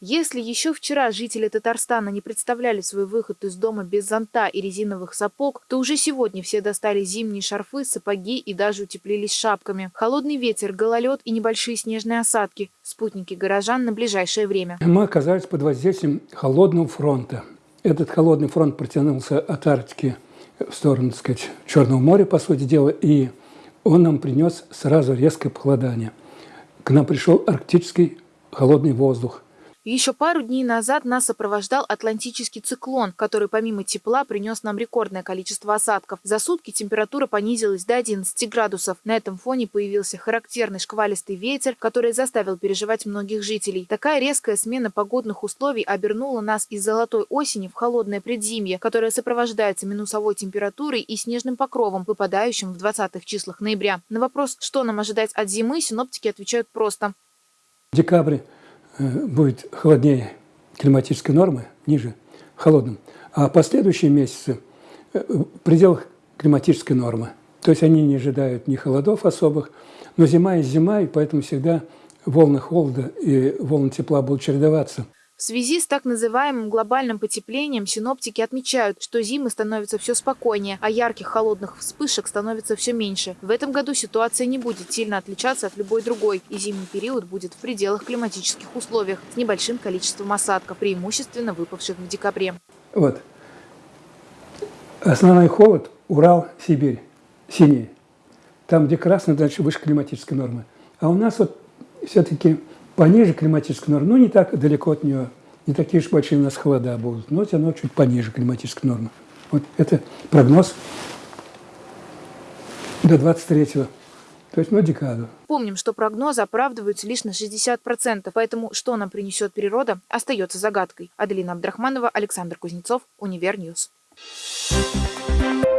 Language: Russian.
Если еще вчера жители Татарстана не представляли свой выход из дома без зонта и резиновых сапог, то уже сегодня все достали зимние шарфы, сапоги и даже утеплились шапками. Холодный ветер, гололед и небольшие снежные осадки – спутники горожан на ближайшее время. Мы оказались под воздействием холодного фронта. Этот холодный фронт протянулся от Арктики в сторону, так сказать, Черного моря, по сути дела, и он нам принес сразу резкое похолодание. К нам пришел арктический холодный воздух – еще пару дней назад нас сопровождал атлантический циклон, который помимо тепла принес нам рекордное количество осадков. За сутки температура понизилась до 11 градусов. На этом фоне появился характерный шквалистый ветер, который заставил переживать многих жителей. Такая резкая смена погодных условий обернула нас из золотой осени в холодное предзимье, которое сопровождается минусовой температурой и снежным покровом, выпадающим в 20-х числах ноября. На вопрос, что нам ожидать от зимы, синоптики отвечают просто. Декабрь будет холоднее климатической нормы, ниже, холодным, а последующие месяцы э, в пределах климатической нормы. То есть они не ожидают ни холодов особых, но зима и зима, и поэтому всегда волны холода и волны тепла будут чередоваться. В связи с так называемым глобальным потеплением синоптики отмечают, что зимы становятся все спокойнее, а ярких холодных вспышек становится все меньше. В этом году ситуация не будет сильно отличаться от любой другой, и зимний период будет в пределах климатических условиях с небольшим количеством осадков, преимущественно выпавших в декабре. Вот. Основной холод – Урал, Сибирь, синий. Там, где красный, дальше выше климатической нормы. А у нас вот все-таки пониже климатической нормы, ну не так далеко от нее, не такие уж большие у нас холода будут, но все равно чуть пониже климатической нормы. Вот это прогноз до 23-го. То есть на декаду. Помним, что прогнозы оправдываются лишь на 60%, поэтому что нам принесет природа, остается загадкой. Аделина Абдрахманова, Александр Кузнецов, Универ News. Thank you.